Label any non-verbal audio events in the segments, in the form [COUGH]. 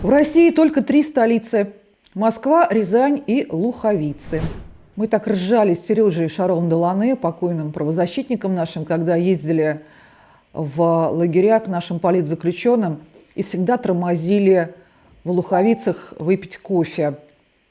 В России только три столицы – Москва, Рязань и Луховицы. Мы так ржали с Сережей Шаром Делане, покойным правозащитником нашим, когда ездили в лагеря к нашим политзаключенным и всегда тормозили в Луховицах выпить кофе.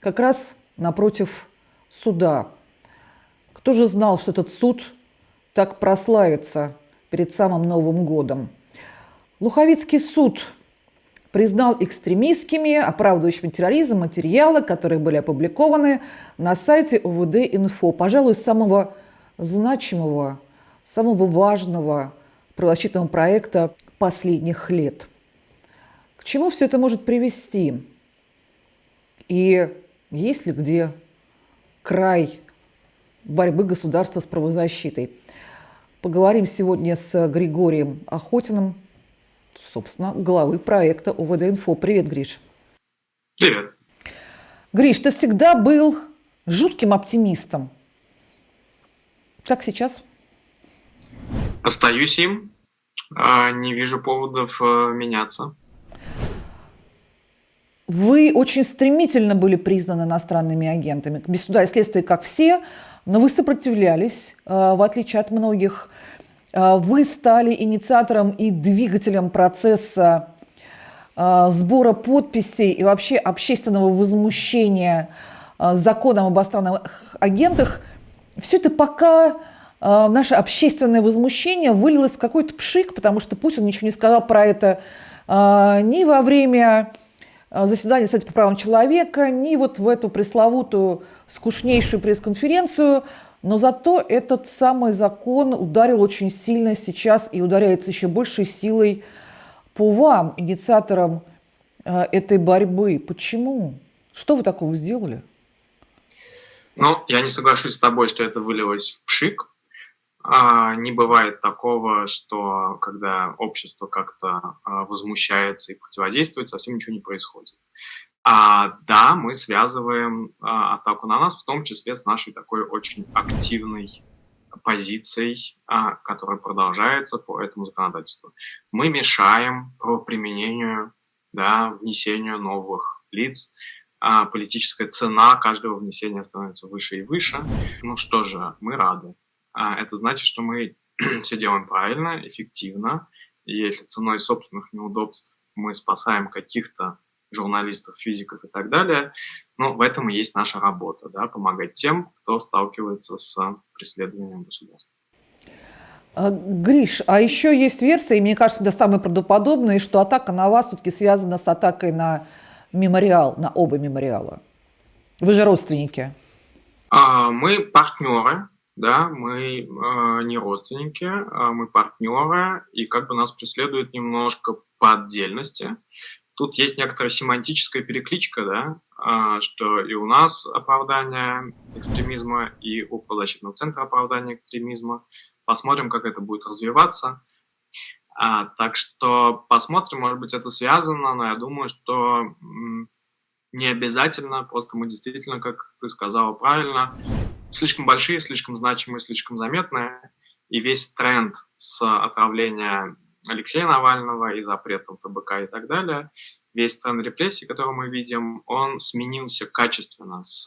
Как раз напротив суда. Кто же знал, что этот суд так прославится перед самым Новым годом? Луховицкий суд признал экстремистскими, оправдывающими терроризм материалы, которые были опубликованы на сайте УВД-Инфо. Пожалуй, самого значимого, самого важного правозащитного проекта последних лет. К чему все это может привести? И есть ли где край борьбы государства с правозащитой? Поговорим сегодня с Григорием Охотиным, собственно, главы проекта УВД-Инфо. Привет, Гриш. Привет. Гриш, ты всегда был жутким оптимистом. Как сейчас? Остаюсь им. А, не вижу поводов э, меняться. Вы очень стремительно были признаны иностранными агентами. Без суда и следствия, как все, но вы сопротивлялись, э, в отличие от многих вы стали инициатором и двигателем процесса а, сбора подписей и вообще общественного возмущения а, законом об иностранных агентах. Все это пока наше общественное возмущение вылилось в какой-то пшик, потому что Путин ничего не сказал про это ни во время заседания Совета по правам человека, ни вот в эту пресловутую скучнейшую пресс-конференцию – но зато этот самый закон ударил очень сильно сейчас и ударяется еще большей силой по вам, инициаторам э, этой борьбы. Почему? Что вы такого сделали? Ну, я не соглашусь с тобой, что это вылилось в пшик. А, не бывает такого, что когда общество как-то а, возмущается и противодействует, совсем ничего не происходит. А, да, мы связываем а, атаку на нас, в том числе с нашей такой очень активной позицией, а, которая продолжается по этому законодательству. Мы мешаем по применению, да, внесению новых лиц. А, политическая цена каждого внесения становится выше и выше. Ну что же, мы рады. А, это значит, что мы [CLEARS THROAT] все делаем правильно, эффективно. И если ценой собственных неудобств мы спасаем каких-то журналистов, физиков и так далее. Но в этом и есть наша работа, да, помогать тем, кто сталкивается с преследованием государства. А, Гриш, а еще есть версия, и мне кажется, это самая правдоподобная, что атака на вас все-таки связана с атакой на мемориал, на оба мемориала. Вы же родственники. А, мы партнеры, да, мы э, не родственники, а мы партнеры, и как бы нас преследуют немножко по отдельности. Тут есть некоторая семантическая перекличка, да, а, что и у нас оправдание экстремизма, и у правозащитного центра оправдание экстремизма. Посмотрим, как это будет развиваться. А, так что посмотрим, может быть, это связано, но я думаю, что не обязательно, просто мы действительно, как ты сказала правильно, слишком большие, слишком значимые, слишком заметные, и весь тренд с отравления Алексея Навального и запретом ФБК и так далее, весь тренд репрессий, который мы видим, он сменился качественно с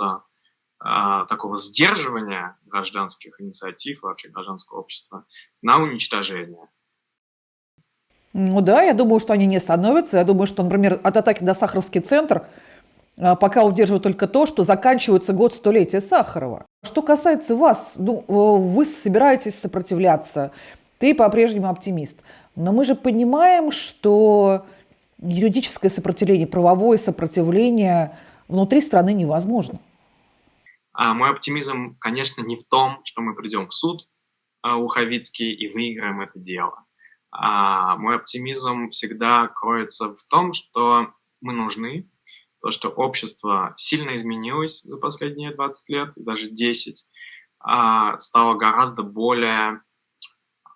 а, такого сдерживания гражданских инициатив, вообще гражданского общества, на уничтожение. Ну да, я думаю, что они не становятся. Я думаю, что, например, от атаки на Сахаровский центр а, пока удерживают только то, что заканчивается год столетия Сахарова. Что касается вас, ну, вы собираетесь сопротивляться, ты по-прежнему оптимист. Но мы же понимаем, что юридическое сопротивление, правовое сопротивление внутри страны невозможно. А мой оптимизм, конечно, не в том, что мы придем в суд а, Уховицкий и выиграем это дело. А мой оптимизм всегда кроется в том, что мы нужны, то, что общество сильно изменилось за последние 20 лет, даже 10, а, стало гораздо более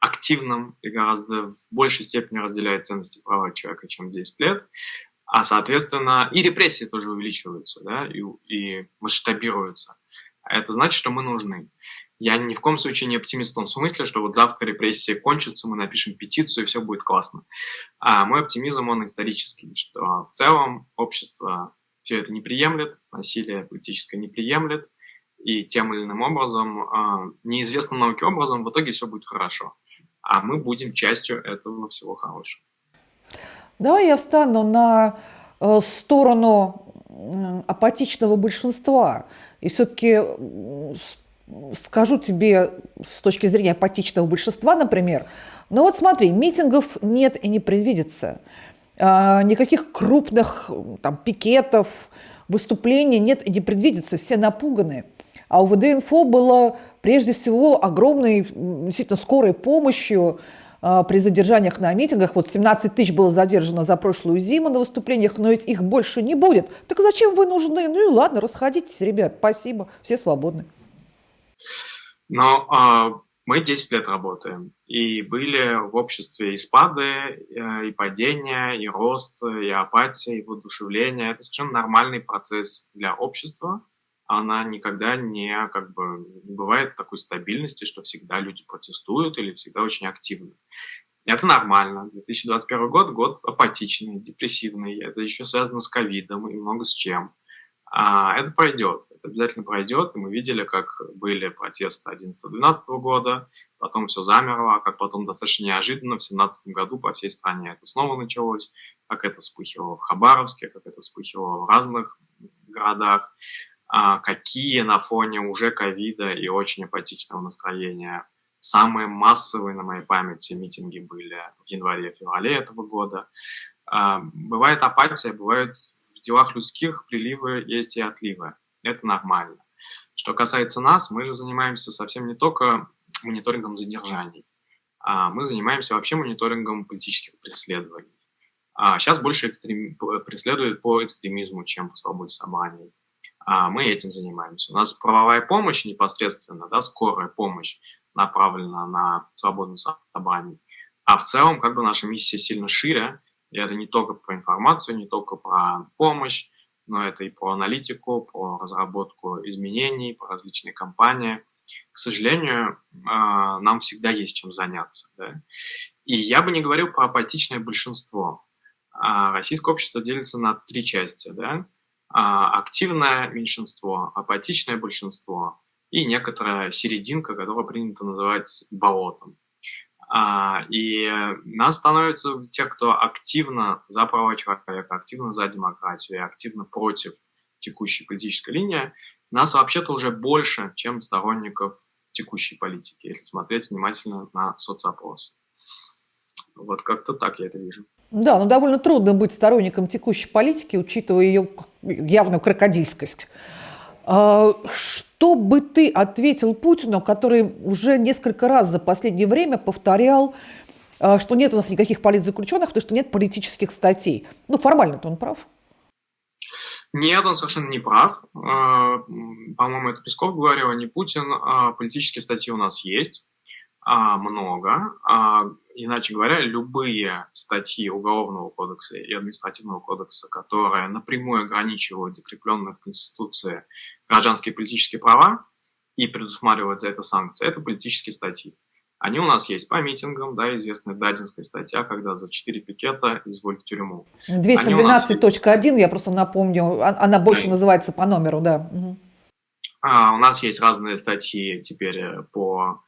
активным и гораздо в большей степени разделяет ценности права человека, чем 10 лет. А, соответственно, и репрессии тоже увеличиваются, да, и, и масштабируются. А это значит, что мы нужны. Я ни в коем случае не оптимист в том смысле, что вот завтра репрессии кончатся, мы напишем петицию, и все будет классно. А мой оптимизм, он исторический, что в целом общество все это не приемлет, насилие политическое не приемлет, и тем или иным образом, а, неизвестным науке образом, в итоге все будет хорошо. А мы будем частью этого всего хорошего. Давай я встану на э, сторону апатичного большинства. И все-таки скажу тебе с точки зрения апатичного большинства, например, ну вот смотри, митингов нет и не предвидится. А, никаких крупных там, пикетов, выступлений нет и не предвидится, все напуганы. А у ВД-инфо было прежде всего огромной, действительно, скорой помощью а, при задержаниях на митингах. Вот 17 тысяч было задержано за прошлую зиму на выступлениях, но ведь их больше не будет. Так зачем вы нужны? Ну и ладно, расходитесь, ребят, спасибо, все свободны. Но а, мы 10 лет работаем, и были в обществе и спады, э, и падения, и рост, и апатия, и воодушевление. Это совершенно нормальный процесс для общества. Она никогда не, как бы, не бывает такой стабильности, что всегда люди протестуют или всегда очень активны. Это нормально. 2021 год – год апатичный, депрессивный. Это еще связано с ковидом и много с чем. А, это пройдет, это обязательно пройдет. И мы видели, как были протесты 11-12 года, потом все замерло, а как потом достаточно неожиданно в 2017 году по всей стране это снова началось, как это вспыхивало в Хабаровске, как это вспыхивало в разных городах, какие на фоне уже ковида и очень апатичного настроения самые массовые на моей памяти митинги были в январе-феврале этого года. А, бывает апатия, бывает делах людских приливы есть и отливы. Это нормально. Что касается нас, мы же занимаемся совсем не только мониторингом задержаний, а мы занимаемся вообще мониторингом политических преследований. А сейчас больше экстрем... преследуют по экстремизму, чем по свободе собраний. А мы этим занимаемся. У нас правовая помощь непосредственно, да, скорая помощь направлена на свободу собраний. А в целом, как бы наша миссия сильно шире, и это не только про информацию, не только про помощь, но это и про аналитику, про разработку изменений, про различные компании. К сожалению, а, нам всегда есть чем заняться. Да? И я бы не говорил про апатичное большинство. А, российское общество делится на три части. Да? А, активное меньшинство, апатичное большинство и некоторая серединка, которую принято называть болотом. А, и нас становится те, кто активно за права человека, активно за демократию активно против текущей политической линии, нас вообще-то уже больше, чем сторонников текущей политики, если смотреть внимательно на соцопросы. Вот как-то так я это вижу. Да, но довольно трудно быть сторонником текущей политики, учитывая ее явную крокодильскость. А, что бы ты ответил Путину, который уже несколько раз за последнее время повторял, а, что нет у нас никаких политзаключенных, потому что нет политических статей? Ну, формально-то он прав. Нет, он совершенно не прав. А, по-моему, это Песков говорил, а не Путин. Политические статьи у нас есть много. Иначе говоря, любые статьи Уголовного кодекса и Административного кодекса, которые напрямую ограничивают закрепленные в Конституции гражданские и политические права и предусматривают за это санкции, это политические статьи. Они у нас есть по митингам, да, известная Дадинская статья, когда за 4 пикета изволь в тюрьму. 212.1, я просто напомню, а, она больше да. называется по номеру, да. А, у нас есть разные статьи теперь э, по а,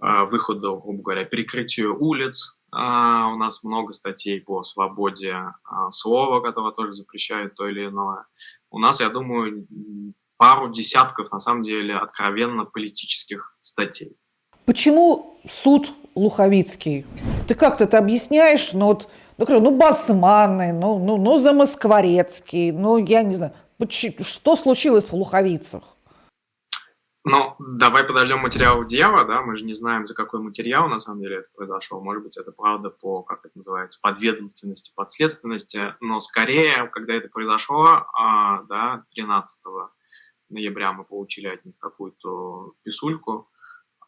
выходу, грубо говоря, перекрытию улиц. А, у нас много статей по свободе а, слова, которое тоже запрещает то или иное. У нас, я думаю, пару десятков, на самом деле, откровенно политических статей. Почему суд Луховицкий? Ты как-то это объясняешь, но вот, ну, ну, басманы, ну, ну, ну, Замоскворецкий, ну, я не знаю, что случилось в Луховицах? Ну, давай подождем материал дела, да, мы же не знаем, за какой материал на самом деле это произошло. Может быть, это правда по, как это называется, подведомственности, подследственности, но скорее, когда это произошло, а, да, 13 ноября мы получили от них какую-то писульку,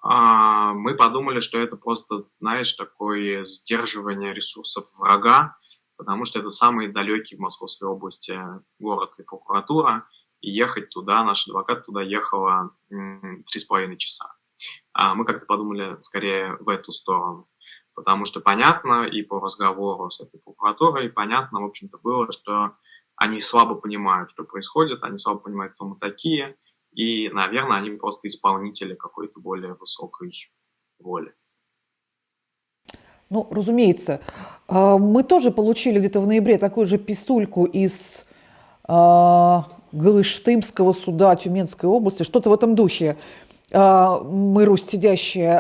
а, мы подумали, что это просто, знаешь, такое сдерживание ресурсов врага, потому что это самый далекий в Московской области город и прокуратура, и ехать туда, наш адвокат туда ехала три с половиной часа. А мы как-то подумали скорее в эту сторону. Потому что понятно и по разговору с этой прокуратурой, понятно, в общем-то, было, что они слабо понимают, что происходит, они слабо понимают, кто мы такие, и, наверное, они просто исполнители какой-то более высокой воли. Ну, разумеется. А, мы тоже получили где-то в ноябре такую же писульку из Галыштымского суда Тюменской области, что-то в этом духе. А, мы, Русь сидящие,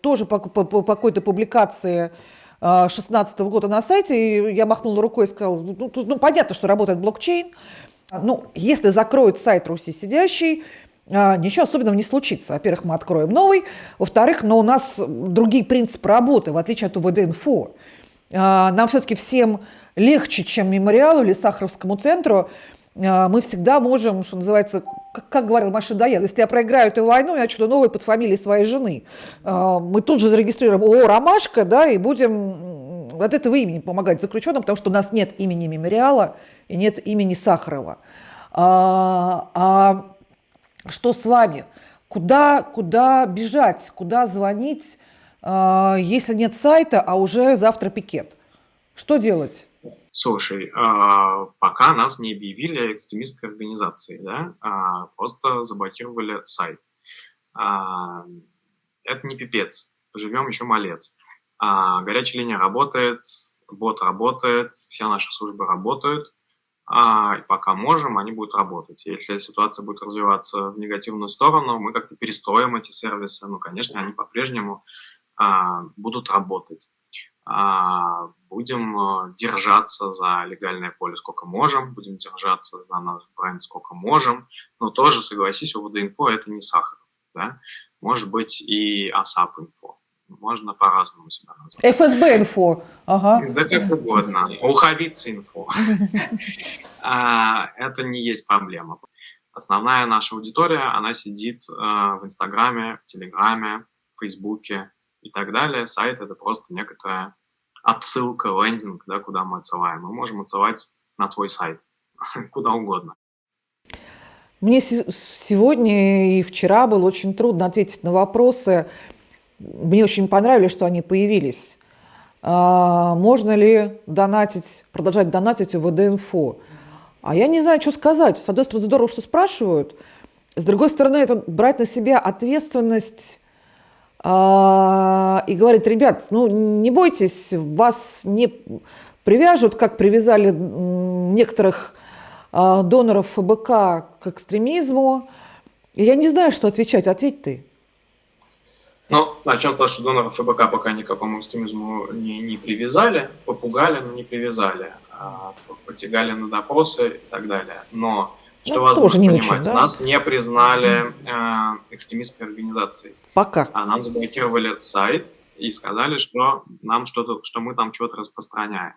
тоже по, по, по какой-то публикации 2016 года на сайте, я махнула рукой и сказала, ну, ну, ну понятно, что работает блокчейн, ну, если закроют сайт Руси сидящий, а, ничего особенного не случится. Во-первых, мы откроем новый. Во-вторых, но у нас другие принципы работы, в отличие от УВД-инфо. А, нам все-таки всем легче, чем мемориалу или Сахаровскому центру. А, мы всегда можем, что называется, как, как говорил Маша Даян, если я проиграю эту войну, я начну новый под фамилией своей жены. Мы тут же зарегистрируем ООО «Ромашка», да, и будем от этого имени помогать заключенным, потому что у нас нет имени мемориала и нет имени Сахарова. А, а что с вами? Куда, куда бежать, куда звонить, э, если нет сайта, а уже завтра пикет? Что делать? Слушай, э, пока нас не объявили экстремистской организацией, да, а просто заблокировали сайт. Э, это не пипец, поживем еще малец. А, горячая линия работает, бот работает, все наши службы работают а, пока можем, они будут работать. Если ситуация будет развиваться в негативную сторону, мы как-то перестроим эти сервисы. Ну, конечно, они по-прежнему а, будут работать. А, будем а, держаться за легальное поле сколько можем, будем держаться за наш бренд сколько можем, но тоже, согласись, у ВД-инфо это не сахар. Да? Может быть и ASAP-инфо можно по-разному себя назвать. ФСБ инфо. Ага. Да как угодно. Уховица инфо. А, это не есть проблема. Основная наша аудитория, она сидит э, в Инстаграме, в Телеграме, в Фейсбуке и так далее. Сайт — это просто некоторая отсылка, лендинг, да, куда мы отсылаем. Мы можем отсылать на твой сайт, [LAUGHS] куда угодно. Мне сегодня и вчера было очень трудно ответить на вопросы, мне очень понравилось, что они появились. А, можно ли донатить, продолжать донатить в ВД-инфо? А я не знаю, что сказать. С одной стороны, здорово, что спрашивают. С другой стороны, это брать на себя ответственность и говорить, ребят, ну не бойтесь, вас не привяжут, как привязали некоторых а, доноров ФБК к экстремизму. И я не знаю, что отвечать. Ответь ты. Ну, начнем с того, что доноров ФБК пока никакому экстремизму не, не привязали, попугали, но не привязали, а потягали на допросы и так далее. Но, что ну, не понимать, очень, да? нас не признали э, экстремистской организацией. Пока. А нам заблокировали сайт и сказали, что нам что-то, что мы там что-то распространяем.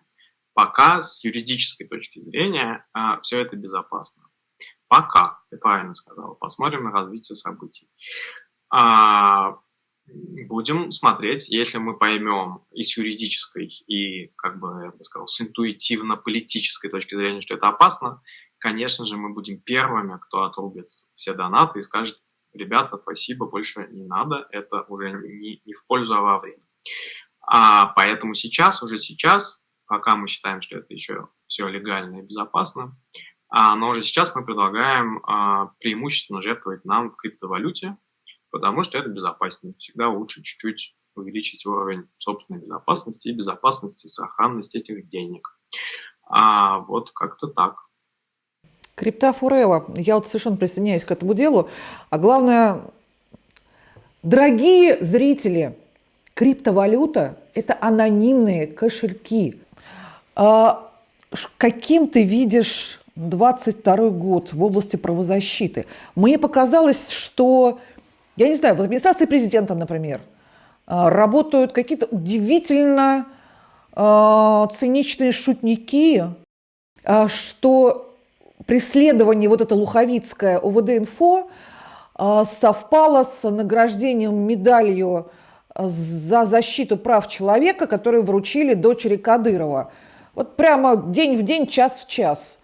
Пока с юридической точки зрения э, все это безопасно. Пока, ты правильно сказал. Посмотрим на развитие событий. А, Будем смотреть, если мы поймем и с юридической, и, как бы, я бы сказал, с интуитивно-политической точки зрения, что это опасно, конечно же, мы будем первыми, кто отрубит все донаты и скажет, ребята, спасибо, больше не надо, это уже не, не в пользу, а во время. А поэтому сейчас, уже сейчас, пока мы считаем, что это еще все легально и безопасно, а, но уже сейчас мы предлагаем а, преимущественно жертвовать нам в криптовалюте, потому что это безопаснее. Всегда лучше чуть-чуть увеличить уровень собственной безопасности и безопасности, сохранности этих денег. А вот как-то так. Крипта Фурева. Я вот совершенно присоединяюсь к этому делу. А главное, дорогие зрители, криптовалюта – это анонимные кошельки. А каким ты видишь 22 год в области правозащиты? Мне показалось, что я не знаю, в администрации президента, например, а, работают какие-то удивительно а, циничные шутники, а, что преследование вот это луховицкое УВД-инфо совпало с награждением медалью за защиту прав человека, которую вручили дочери Кадырова. Вот прямо день в день, час в час.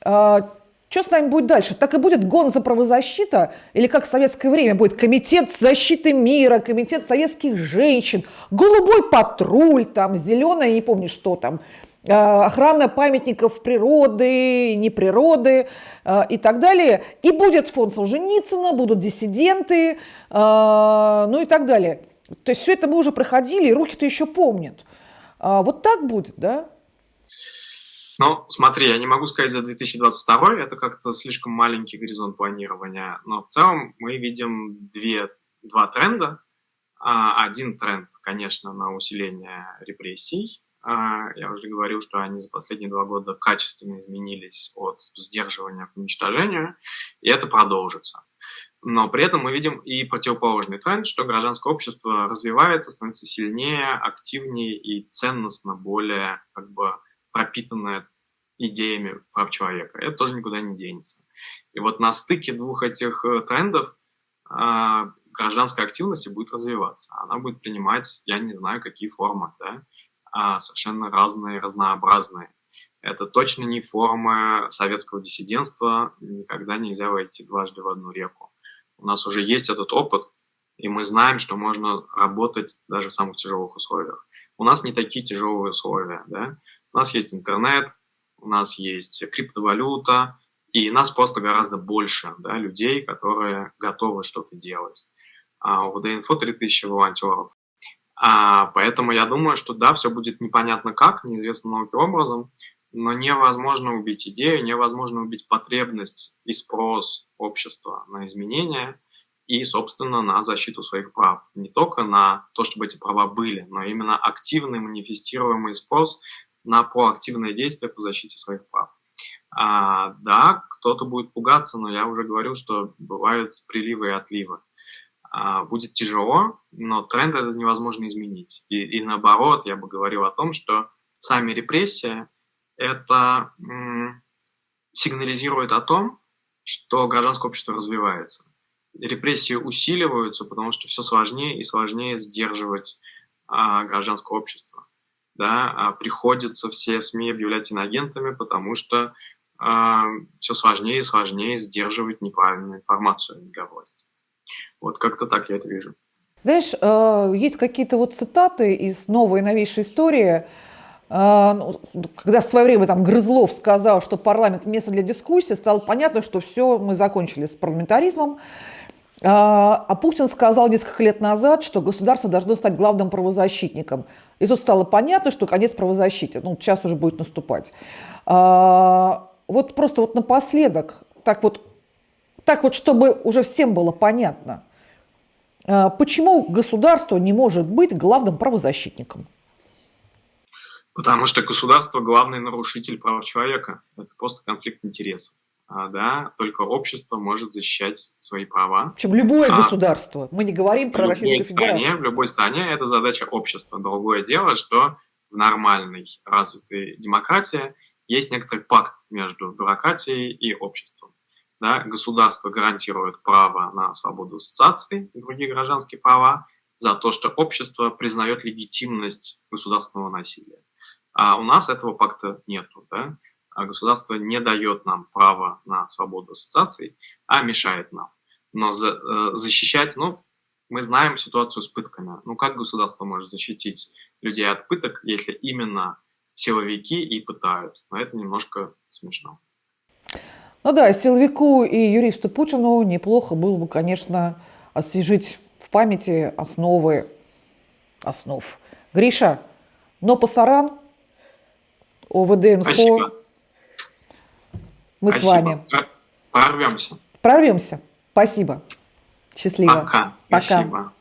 Что с нами будет дальше? Так и будет гон за правозащита? Или как в советское время будет комитет защиты мира, комитет советских женщин, голубой патруль, там, зеленая, не помню что там, охрана памятников природы, не природы э, и так далее. И будет фонд Солженицына, будут диссиденты, э, ну и так далее. То есть все это мы уже проходили, и руки-то еще помнят. А вот так будет, да? Ну, смотри, я не могу сказать за 2022, это как-то слишком маленький горизонт планирования, но в целом мы видим две, два тренда. А, один тренд, конечно, на усиление репрессий. А, я уже говорил, что они за последние два года качественно изменились от сдерживания к уничтожению, и это продолжится. Но при этом мы видим и противоположный тренд, что гражданское общество развивается, становится сильнее, активнее и ценностно более как бы пропитанное идеями прав человека. Это тоже никуда не денется. И вот на стыке двух этих э, трендов э, гражданская активность будет развиваться. Она будет принимать, я не знаю, какие формы, да, а совершенно разные, разнообразные. Это точно не форма советского диссидентства, никогда нельзя войти дважды в одну реку. У нас уже есть этот опыт, и мы знаем, что можно работать даже в самых тяжелых условиях. У нас не такие тяжелые условия, да. У нас есть интернет, у нас есть криптовалюта, и нас просто гораздо больше да, людей, которые готовы что-то делать. А у ВД-инфо 3000 волонтеров. А, поэтому я думаю, что да, все будет непонятно как, неизвестно науке образом, но невозможно убить идею, невозможно убить потребность и спрос общества на изменения и, собственно, на защиту своих прав. Не только на то, чтобы эти права были, но именно активный манифестируемый спрос на проактивное действие по защите своих прав. А, да, кто-то будет пугаться, но я уже говорил, что бывают приливы и отливы. А, будет тяжело, но тренд это невозможно изменить. И, и наоборот, я бы говорил о том, что сами репрессии это сигнализирует о том, что гражданское общество развивается. Репрессии усиливаются, потому что все сложнее и сложнее сдерживать а, гражданское общество да, а приходится все СМИ объявлять инагентами, потому что а, все сложнее и сложнее сдерживать неправильную информацию для власти. Вот как-то так я это вижу. Знаешь, э, есть какие-то вот цитаты из новой и новейшей истории, э, ну, когда в свое время там Грызлов сказал, что парламент место для дискуссии, стало понятно, что все, мы закончили с парламентаризмом. А, а Путин сказал несколько лет назад, что государство должно стать главным правозащитником. И тут стало понятно, что конец правозащиты. Ну, сейчас уже будет наступать. Вот просто вот напоследок, так вот, так вот, чтобы уже всем было понятно, а, почему государство не может быть главным правозащитником? Потому что государство главный нарушитель прав человека. Это просто конфликт интересов. А, да, только общество может защищать свои права. Причем любое а, государство. Мы не говорим про Российскую Федерацию. В любой стране это задача общества. Другое дело, что в нормальной развитой демократии есть некоторый пакт между бюрократией и обществом. Да, государство гарантирует право на свободу ассоциации и другие гражданские права за то, что общество признает легитимность государственного насилия. А у нас этого пакта нету. Да? А государство не дает нам право на свободу ассоциаций, а мешает нам. Но за, э, защищать, ну, мы знаем ситуацию с пытками. Ну, как государство может защитить людей от пыток, если именно силовики и пытают? Но это немножко смешно. Ну да, силовику и юристу Путину неплохо было бы, конечно, освежить в памяти основы основ. Гриша, но пасаран, ОВД-инфо... Спасибо. Мы Спасибо. с вами. Прорвемся. Прорвемся. Спасибо. Счастливо. Пока. Пока. Спасибо.